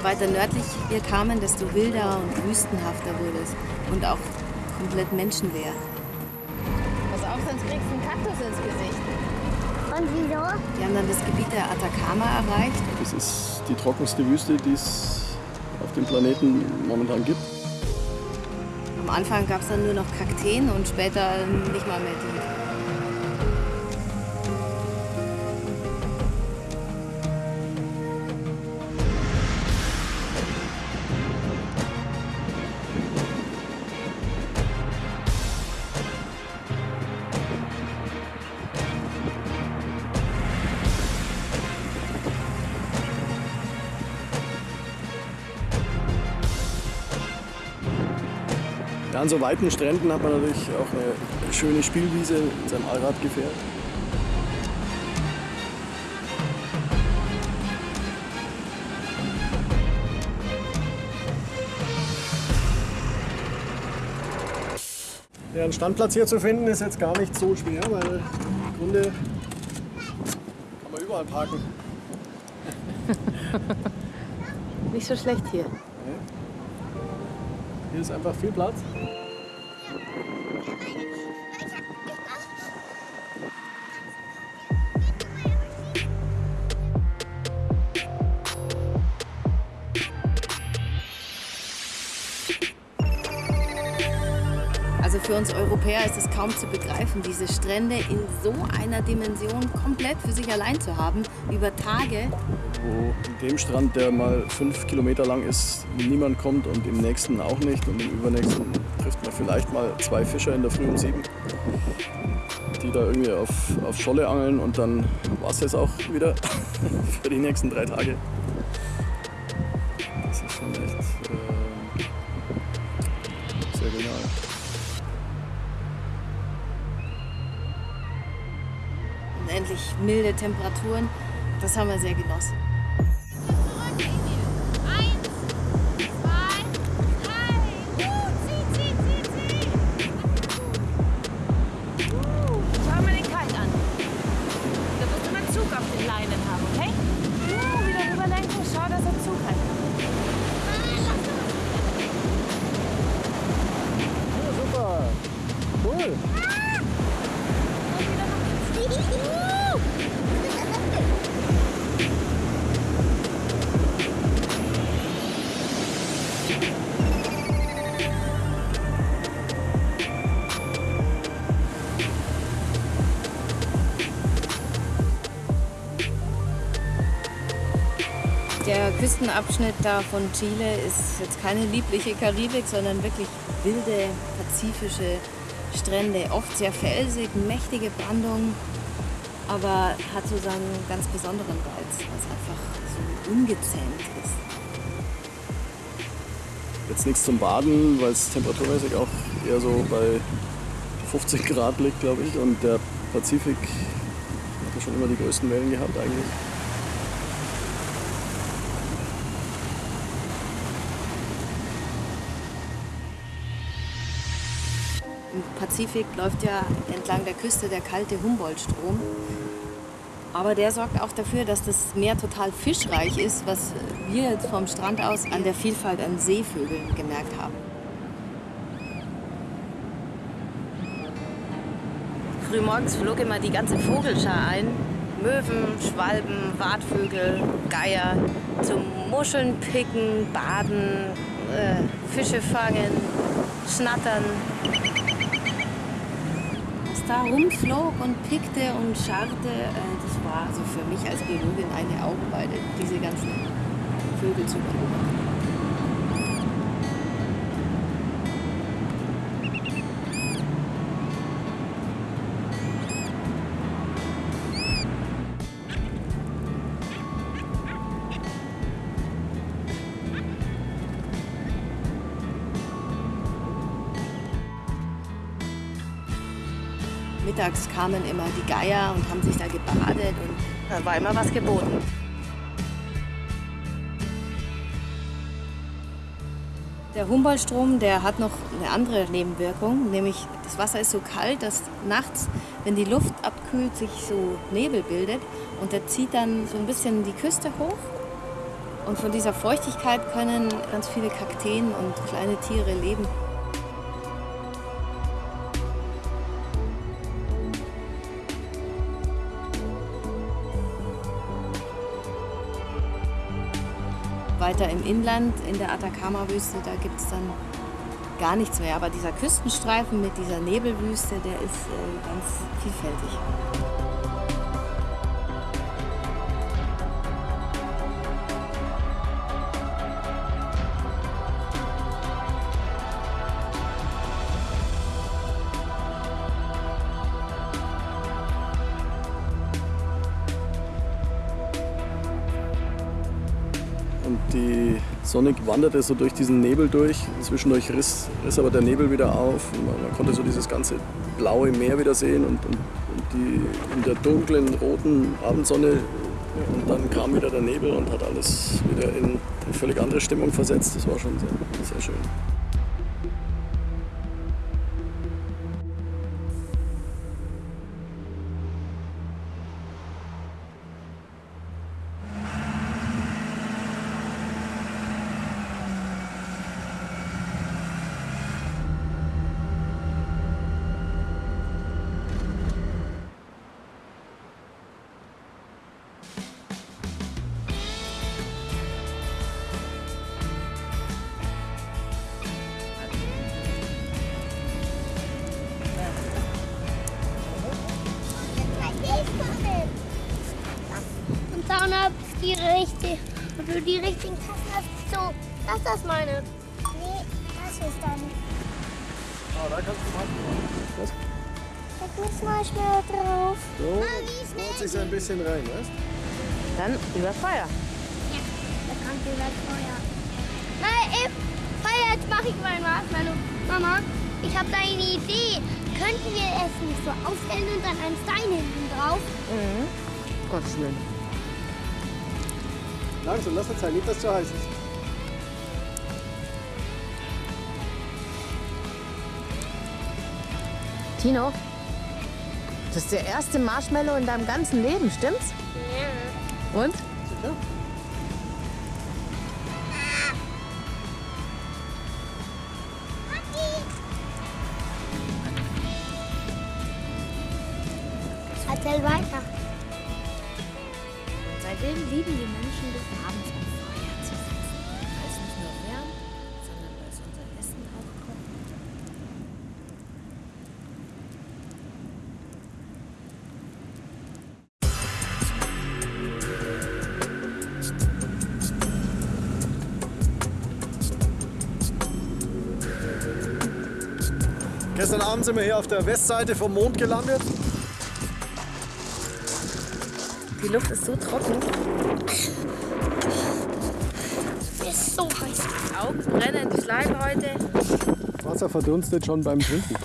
Je weiter nördlich wir kamen, desto wilder und wüstenhafter wurde es. Und auch komplett menschenleer. Pass auf, sonst kriegst du einen Kaktus ins Gesicht. Und wieso? Wir haben dann das Gebiet der Atacama erreicht. Das ist die trockenste Wüste, die es auf dem Planeten momentan gibt. Am Anfang gab es dann nur noch Kakteen und später nicht mal mehr die. An so weiten Stränden hat man natürlich auch eine schöne Spielwiese mit seinem Allradgefährt. Ja, einen Standplatz hier zu finden ist jetzt gar nicht so schwer, weil im Grunde kann man überall parken. Nicht so schlecht hier. Hier ist einfach viel Platz. Also für uns Europäer ist es kaum zu begreifen, diese Strände in so einer Dimension komplett für sich allein zu haben, über Tage. Wo in dem Strand, der mal fünf Kilometer lang ist, niemand kommt und im nächsten auch nicht und im übernächsten trifft man vielleicht mal zwei Fischer in der Früh um sieben, die da irgendwie auf, auf Scholle angeln und dann war es das auch wieder für die nächsten drei Tage. Das ist schon echt äh, sehr genial. Unendlich milde Temperaturen, das haben wir sehr genossen. Der Küstenabschnitt da von Chile ist jetzt keine liebliche Karibik, sondern wirklich wilde, pazifische Strände. Oft sehr felsig, mächtige Brandung, aber hat so seinen ganz besonderen Reiz, weil es einfach so ungezähmt ist. Jetzt nichts zum Baden, weil es temperaturmäßig auch eher so bei 15 Grad liegt, glaube ich. Und der Pazifik hat ja schon immer die größten Wellen gehabt eigentlich. Im Pazifik läuft ja entlang der Küste der kalte Humboldt-Strom. Aber der sorgt auch dafür, dass das Meer total fischreich ist, was wir jetzt vom Strand aus an der Vielfalt an Seevögeln gemerkt haben. Frühmorgens flog immer die ganze Vogelschar ein. Möwen, Schwalben, Wartvögel, Geier zum Muscheln picken, baden, äh, Fische fangen, schnattern. Da rumflog und pickte und scharrte, äh, das war also für mich als Biologin eine Augenweide, diese ganzen Vögel zu beobachten. Mittags kamen immer die Geier und haben sich da gebadet und da war immer was geboten. Der Humboldtstrom, der hat noch eine andere Nebenwirkung, nämlich das Wasser ist so kalt, dass nachts, wenn die Luft abkühlt, sich so Nebel bildet und der zieht dann so ein bisschen die Küste hoch Und von dieser Feuchtigkeit können ganz viele Kakteen und kleine Tiere leben. Weiter im Inland, in der Atacama-Wüste, da gibt es dann gar nichts mehr. Aber dieser Küstenstreifen mit dieser Nebelwüste, der ist äh, ganz vielfältig. Und die Sonne wanderte so durch diesen Nebel durch. Zwischendurch riss, riss aber der Nebel wieder auf. Man, man konnte so dieses ganze blaue Meer wieder sehen und, und, und die in der dunklen, roten Abendsonne. Und dann kam wieder der Nebel und hat alles wieder in eine völlig andere Stimmung versetzt. Das war schon sehr, sehr schön. Und hab die richtige, für die richtigen Tassen hast so, das ist das meine. Nee, das ist dann. Ah, da kannst du machen. Was? Da muss mal schnell drauf. So, Ah, schnell holt sich so ein bisschen rein, weißt Dann über Feuer. Ja, da kommt über Feuer. Nein, ey, Feuer, jetzt mache ich mein Marshmallow. Mama, ich habe da eine Idee. Könnten wir es nicht so aufstellen und dann einen Stein hinten drauf? Mhm. Gottes Willen. Langsam, lass es sein, nicht, dass es zu heiß ist. Tino, das ist der erste Marshmallow in deinem ganzen Leben, stimmt's? Ja. Und? Sicher? Erzähl weiter. Seitdem lieben die Menschen des Abends am Feuer zu sitzen. Weil es nicht nur wärmt, sondern weil es unser Essen auch kocht. Gestern Abend sind wir hier auf der Westseite vom Mond gelandet. Die Luft ist so trocken. Ist so heiß. Die Augen brennen, die Schleimhäute. Wasser verdunstet schon beim Trinken.